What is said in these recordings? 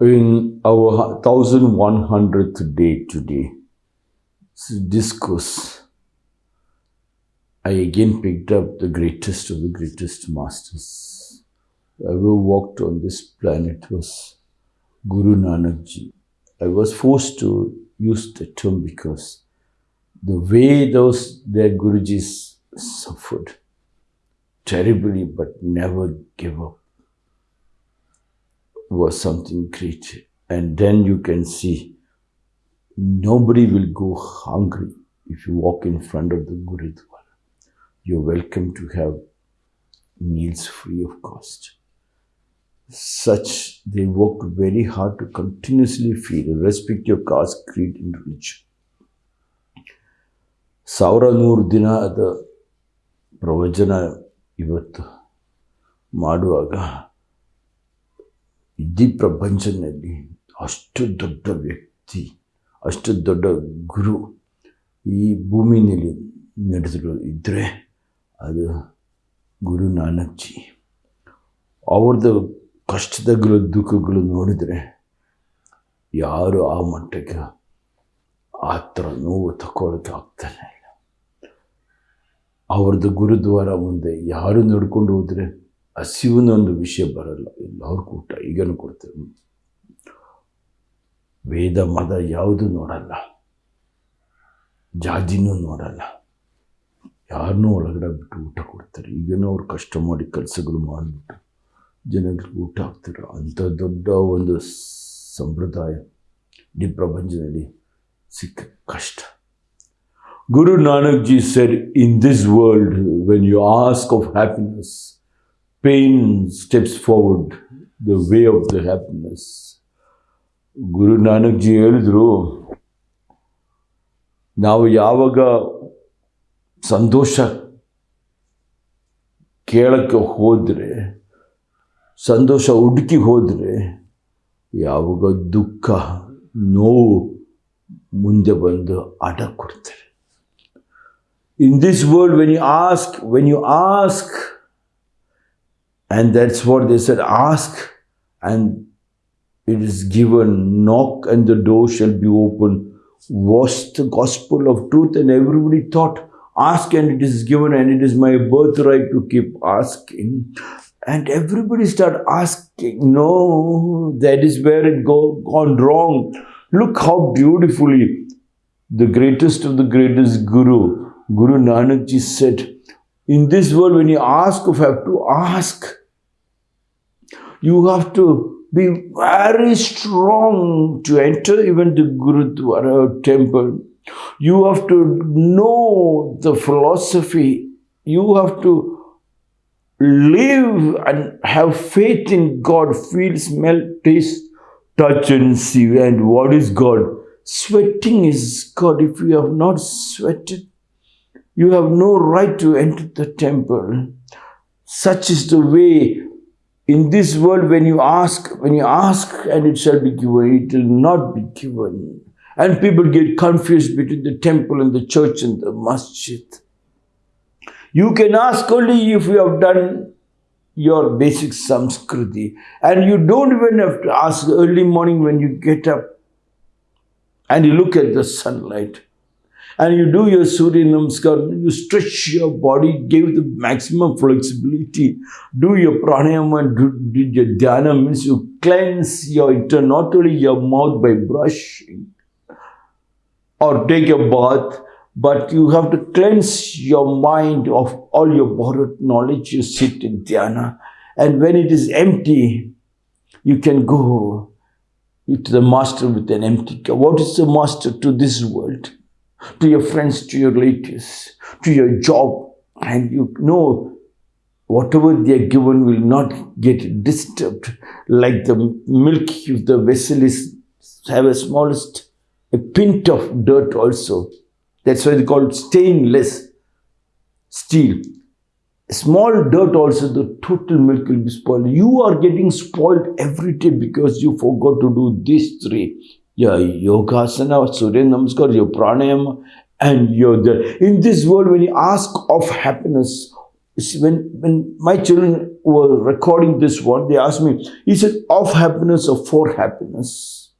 In our 1100th day today, discourse, I again picked up the greatest of the greatest masters. Ever walked on this planet was Guru Nanak Ji. I was forced to use the term because the way those their Gurujis suffered terribly but never gave up was something great. And then you can see nobody will go hungry if you walk in front of the Gurudwara. You're welcome to have meals free of cost. Such, they worked very hard to continuously feed, respect your caste, creed, and religion. ಸಾವಿರ ನೂರು ದಿನದ ಪ್ರವಚನ ಇವತ್ತು ಮಾಡುವಾಗ ಇಡೀ ಪ್ರಪಂಚದಲ್ಲಿ ಅಷ್ಟು ದೊಡ್ಡ ವ್ಯಕ್ತಿ, ಅಷ್ಟು ದೊಡ್ಡ ಗುರು ಈ ಭೂಮಿನಲ್ಲಿ ನಡೆದರು ಇದ್ದರೆ ಅದು ಗುರು ನಾನಕ್ ಜಿ ಅವ್ರದ್ದು ಕಷ್ಟದಗಳು ದುಃಖಗಳು ನೋಡಿದರೆ ಯಾರು ಆ ಮಟ್ಟಕ್ಕೆ ಆ ಥರ ನೋವು ತಗೊಳ್ಳೋಕ್ಕೆ ಆಗ್ತಾನೆ ಅವ್ರದ್ದು ಗುರುದ್ವಾರ ಮುಂದೆ ಯಾರು ನಡ್ಕೊಂಡು ಹೋದರೆ ಹಸಿವಿನ ಒಂದು ವಿಷಯ ಬರಲ್ಲ. ಎಲ್ಲರಿಗೂ ಊಟ ಈಗೇನು ಕೊಡ್ತೇವೆ ವೇದ, ಮದ ಯಾವುದು ನೋಡಲ್ಲ. ಜಾತಿನೂ ನೋಡಲ್ಲ. ಯಾರನ್ನೂ ಒಳಗಡೆ ಬಿಟ್ಟು ಊಟ ಕೊಡ್ತಾರೆ. ಈಗೇನೋ ಅವ್ರು ಕಷ್ಟ ಮಾಡಿ ಕೆಲಸಗಳು ಮಾಡಿಬಿಟ್ಟು ಜನಗಳಿಗೆ ಊಟ ಹಾಕ್ತಾರೆ. ಅಂಥ ದೊಡ್ಡ ಒಂದು ಸಂಪ್ರದಾಯ ಇಡೀ ಪ್ರಪಂಚದಲ್ಲಿ ಸಿಕ್ಕ ಕಷ್ಟ. Guru Nanak ji sir in this world when you ask of happiness pain steps forward the way of the happiness. Guru Nanak ji ಹೇಳಿದ್ರು, ನಾವು ಯಾವಾಗ ಸಂತೋಷ ಕೇಳಕ್ಕೆ ಹೋದರೆ, ಸಂತೋಷ ಹುಡುಕಿ ಹೋದರೆ, ಯಾವಾಗ ದುಃಖ, ನೋವು ಮುಂದೆ ಬಂದು ಆಟ ಕೊಡ್ತಾರೆ in this world when you ask when you ask And that's what they said ask, and it is given. Knock, and the door shall be open. Was the gospel of truth, and everybody thought, ask, and it is given, and it is my birthright to keep asking. And everybody started asking, no, that is where it go, gone wrong. Look how beautifully the greatest of the greatest Guru, Guru Nanak Ji said, in this world, when you ask, you have to ask. You have to be very strong to enter even the Gurudwara temple. You have to know the philosophy. You have to live and have faith in God, feel, smell, taste, touch, and see. And what is God? Sweating is God. If you have not sweated, you have no right to enter the temple. Such is the way in this world when you ask, when you ask and it shall be given, it will not be given. And people get confused between the temple and the church and the masjid. You can ask only if you have done your basic samskriti. And you don't even have to ask early morning when you get up and you look at the sunlight and you do your Surya Namaskar, you stretch your body, give the maximum flexibility, do your pranayama, do, do your dhyana, means you cleanse your internal, not only your mouth by brushing or take a bath, but you have to cleanse your mind of all your borrowed knowledge. You sit in dhyana, and when it is empty, you can go to the master with an empty cup. What is the master to this world? To your friends, to your relatives, to your job, and you know whatever they are given will not get disturbed. Like the milk, if the vessel is have a smallest a pint of dirt also. That's why they call stainless steel. Small dirt also, the total milk will be spoiled. You are getting spoiled every day because you forgot to do these three your yogasana, Surya Namaskar, your pranayama, and your the, in this world when you ask of happiness, when, when my children were recording this one, they asked me, he said, of happiness or for happiness?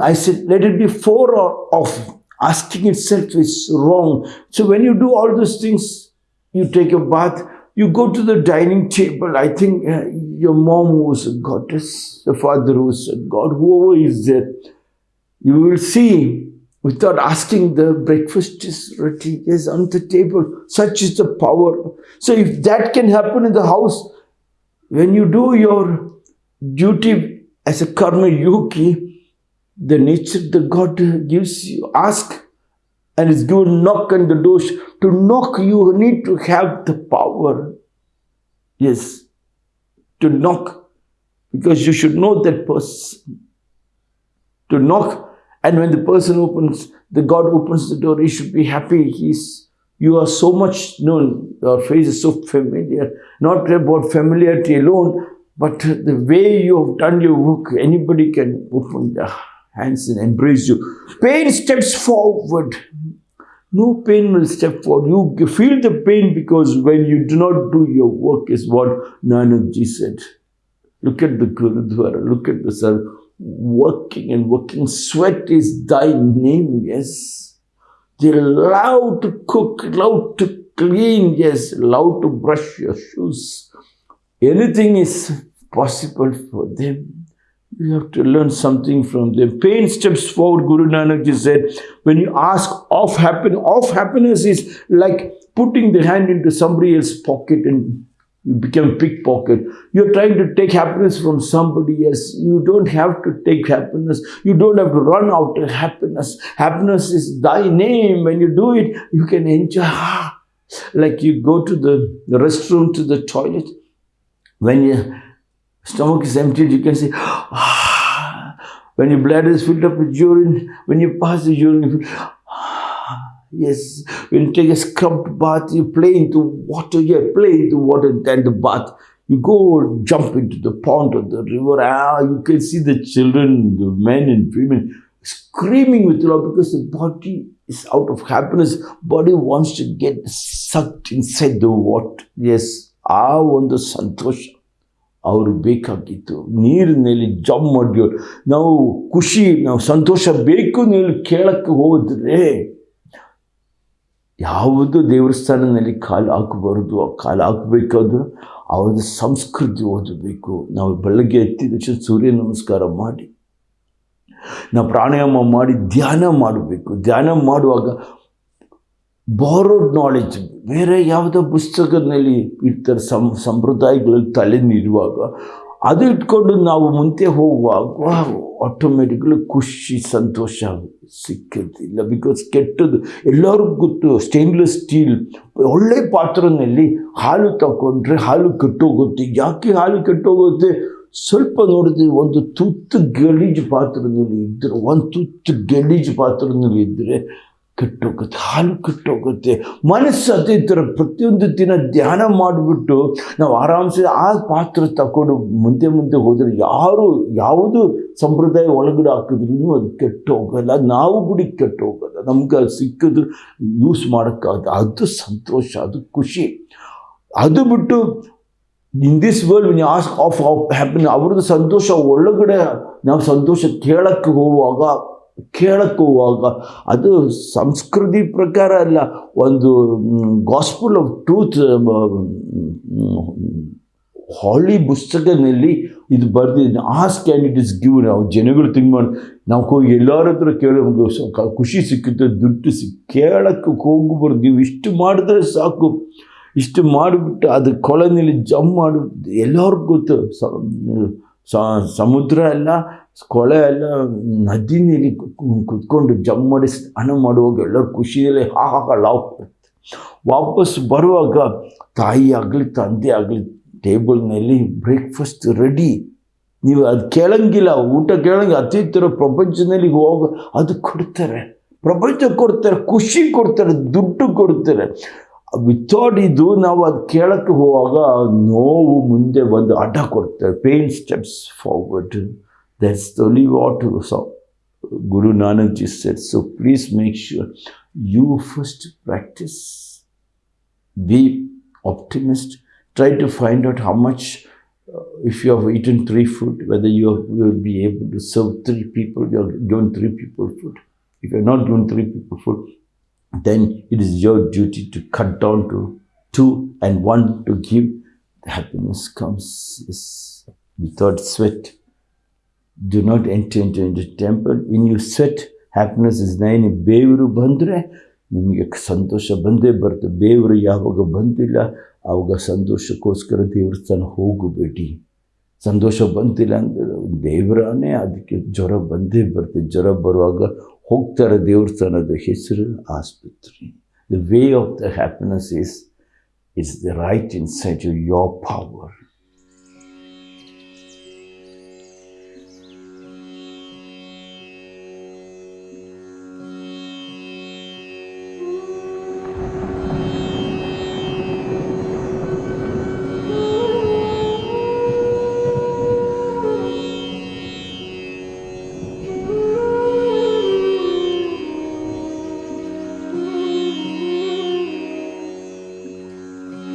I said, let it be for or of. Asking itself is wrong. So when you do all those things, you take a bath, you go to the dining table. I think uh, your mom was a goddess, the father was a god, whoever is there. You will see without asking the breakfast is ready, yes, on the table. Such is the power. So if that can happen in the house, when you do your duty as a karma yogi, the nature the God gives you, ask and it's given knock on the doors. To knock, you need to have the power. Yes, to knock, because you should know that person. To knock, and when the person opens, the God opens the door, he should be happy. He's you are so much known, your face is so familiar. Not about familiarity alone, but the way you have done your work, anybody can open their hands and embrace you. Pain steps forward. No pain will step forward. You feel the pain because when you do not do your work, is what Nanakji said. Look at the Gurudwara, look at the service working and working. Sweat is thy name, yes. They love to cook, love to clean, yes, love to brush your shoes. Anything is possible for them. You have to learn something from them. Pain steps forward, Guru Nanak ji said. When you ask of happiness, of happiness is like putting the hand into somebody else's pocket and you become pickpocket. You're trying to take happiness from somebody else. You don't have to take happiness. You don't have to run out of happiness. Happiness is thy name. When you do it, you can enjoy. Ah, like you go to the, the restroom, to the toilet. When your stomach is emptied, you can say, ah. When your bladder is filled up with urine, when you pass the urine, you feel, Yes, when you take a scrubbed bath, you play into water, yeah, play into water, then the bath. You go jump into the pond or the river, ah, you can see the children, the men and women screaming with love because the body is out of happiness. Body wants to get sucked inside the water. Yes, ಆ ಒಂದು ಸಂತೋಷ ಅವ್ರು ಬೇಕಾಗಿತ್ತು ನೀರಿನಲ್ಲಿ jump ಮಾಡಿಯೋರು ನಾವು ಖುಷಿ ನಾವು ಸಂತೋಷ ಬೇಕು ನೀವು ಕೇಳಕ್ಕೆ ಹೋದ್ರೆ ಯಾವುದು ದೇವಸ್ಥಾನದಲ್ಲಿ ಕಾಲು ಹಾಕಬಾರ್ದು, ಆ ಕಾಲು ಹಾಕಬೇಕಾದ್ರೂ ಅವ್ರದ್ದು ಸಂಸ್ಕೃತಿ ಓದಬೇಕು. ನಾವು ಬೆಳಗ್ಗೆ ತಕ್ಷಣ ಸೂರ್ಯ ನಮಸ್ಕಾರ ಮಾಡಿ, ನಾವು ಪ್ರಾಣಾಯಾಮ ಮಾಡಿ ಧ್ಯಾನ ಮಾಡಬೇಕು. ಧ್ಯಾನ ಮಾಡುವಾಗ ಬಾರೋಡ್ ನಾಲೆಜ್ ಬೇರೆ ಯಾವುದೋ ಪುಸ್ತಕದಲ್ಲಿ ಇರ್ತಾರೆ ಸಂ, ಸಂಪ್ರದಾಯಗಳಲ್ಲಿ ತಲೆ ನೀಡುವಾಗ ಅದು ಇಟ್ಕೊಂಡು ನಾವು ಮುಂದೆ ಹೋಗುವಾಗ ಆಟೋಮೆಟಿಕ್ಲಿ ಖುಷಿ, ಸಂತೋಷ ಸಿಕ್ಕಿರ್ತಿಲ್ಲ. ಬಿಕಾಸ್ ಕೆಟ್ಟದ್ದು ಎಲ್ಲರಿಗೂ ಗೊತ್ತು ಸ್ಟೇನ್ಲೆಸ್ ಸ್ಟೀಲ್ ಒಳ್ಳೆ ಪಾತ್ರನಲ್ಲಿ ಹಾಲು ತಗೊಂಡ್ರೆ ಹಾಲು ಕೆಟ್ಟೋಗುತ್ತೆ. ಯಾಕೆ ಹಾಲು ಕೆಟ್ಟೋಗುತ್ತೆ? ಸ್ವಲ್ಪ ನೋಡಿದ್ರೆ ಒಂದು ತುತ್ತು ಗಲೀಜು ಪಾತ್ರದಲ್ಲಿ ಇದ್ದರೆ ಒಂದು ತುತ್ತು ಗಲೀಜು ಪಾತ್ರದಲ್ಲಿ ಇದ್ದರೆ ಕೆಟ್ಟೋಗುತ್ತೆ, ಹಾಲು ಕೆಟ್ಟೋಗುತ್ತೆ. ಮನಸ್ಸು ಅದೇ ಥರ ಪ್ರತಿಯೊಂದು ದಿನ ಧ್ಯಾನ ಮಾಡಿಬಿಟ್ಟು ನಾವು ಆರಾಮ್ಸೆ ಆ ಪಾತ್ರ ತಗೊಂಡು ಮುಂದೆ ಮುಂದೆ ಹೋದರೆ ಯಾರು ಯಾವುದು ಸಂಪ್ರದಾಯ ಒಳಗಡೆ ಹಾಕಿದ್ರೂ ಅದು ಕೆಟ್ಟೋಗಲ್ಲ. ನಾವು ಗುಡಿ ಕೆಟ್ಟೋಗಲ್ಲ. ನಮ್ಗೆ ಅದು ಸಿಕ್ಕಿದ್ರು ಯೂಸ್ ಮಾಡೋಕ್ಕಾಗ ಅದು ಸಂತೋಷ, ಅದು ಖುಷಿ. ಅದು ಬಿಟ್ಟು in this world when ask of happen ಅವ್ರದ್ದು ಸಂತೋಷ ಒಳಗಡೆ ನಾವು ಸಂತೋಷ ಕೇಳೋಕ್ಕೆ ಹೋಗುವಾಗ ಕೇಳಕ್ಕೆ ಅದು ಸಂಸ್ಕೃತಿ ಪ್ರಕಾರ ಅಲ್ಲ, ಒಂದು ಗಾಸ್ಪುಲ್ ಆಫ್ ಟ್ರೂತ್ ಹಾಲಿ ಪುಸ್ತಕದಲ್ಲಿ ಇದು ಬರೆದಿದ್ದು as can it is give ನಾವು ಜನಗಳು ತಿಂಗ್ ಮಾಡಿ, ನಾವು ಹೋಗಿ ಎಲ್ಲರ ಹತ್ರ ಕೇಳೋ ಸ- ಖುಷಿ ಸಿಕ್ಕುತ್ತೆ, ದುಡ್ಡು ಸಿಕ್, ಕೇಳೋಕ್ಕೆ ಹೋಗ್ಬಾರ್ದು ನೀವು ಇಷ್ಟು ಮಾಡಿದ್ರೆ ಸಾಕು. ಇಷ್ಟು ಮಾಡಿಬಿಟ್ಟು ಅದು ಕೊಳನಲ್ಲಿ ಜಂಪ್ ಮಾಡಿಬಿಟ್ಟು ಎಲ್ಲರಿಗೂ ಗೊತ್ತು. ಸ- ಸ- ಸಮುದ್ರ ಎಲ್ಲ ಕೊಳೆ ಎಲ್ಲ ನದಿ ನೀರಿ ಕುತ್ಕೊಂಡು ಜಮ್ ಮಾಡಿ ಸ್ನಾನ ಮಾಡುವಾಗ ಎಲ್ಲರೂ ಖುಷಿಯಲ್ಲಿ ಹಾ ಹಾ ಹಾ, ಲಾವ್ ಬರುತ್ತೆ. ವಾಪಸ್ ಬರುವಾಗ ತಾಯಿ ಆಗಲಿ, ತಂದೆ ಆಗಲಿ ಟೇಬಲ್ನಲ್ಲಿ ಬ್ರೇಕ್ಫಾಸ್ಟ್ ರೆಡಿ. ನೀವು ಅದು ಕೇಳಂಗಿಲ್ಲ, ಊಟ ಕೇಳಂಗಿಲ್ಲ ಅತಿ ಥರ ಪ್ರಪಂಚದಲ್ಲಿ ಹೋಗ ಅದು ಕೊಡ್ತಾರೆ. ಪ್ರಪಂಚ ಕೊಡ್ತಾರೆ, ಖುಷಿ ಕೊಡ್ತಾರೆ, ದುಡ್ಡು ಕೊಡ್ತಾರೆ. ವಿಥೌಟ್ ಇದು ನಾವು ಅದು ಕೇಳಕ್ಕೆ ಹೋಗುವಾಗ ನೋವು ಮುಂದೆ ಬಂದು ಅಡ್ಡ ಕೊಡ್ತಾರೆ. Pain steps forward. That's only what so Guru Nanak ji said. So please make sure you first practice. Be optimist. Try to find out how much, uh, if you have eaten three food, whether you, will be able to serve three people, you have given three people food. If you are not given three people food, then it is your duty to cut down to two and one to give. The happiness comes yes, without sweat Do not enter into the temple. When you sweat, happiness is nine ಬೇವರು ಬಂದರೆ ನಿಮಗೆ ಸಂತೋಷ ಬಂದೇ ಬರುತ್ತೆ ಬೇವರು ಯಾವಾಗ ಬಂದಿಲ್ಲ ಆವಾಗ ಸಂತೋಷಕ್ಕೋಸ್ಕರ ದೇವಸ್ಥಾನ ಹೋಗಬೇಡಿ ಸಂತೋಷ ಬಂತಿಲ್ಲ ಅಂದರೆ ದೇವರನೇ ಅದಕ್ಕೆ ಜ್ವರ ಬಂದೇ ಬರುತ್ತೆ ಜ್ವರ ಬರುವಾಗ ಹೋಗ್ತಾರೆ ದೇವಸ್ಥಾನದ ಹೆಸರು ಆಸ್ಪತ್ರೆ the way of the happiness is it's the right in side you your power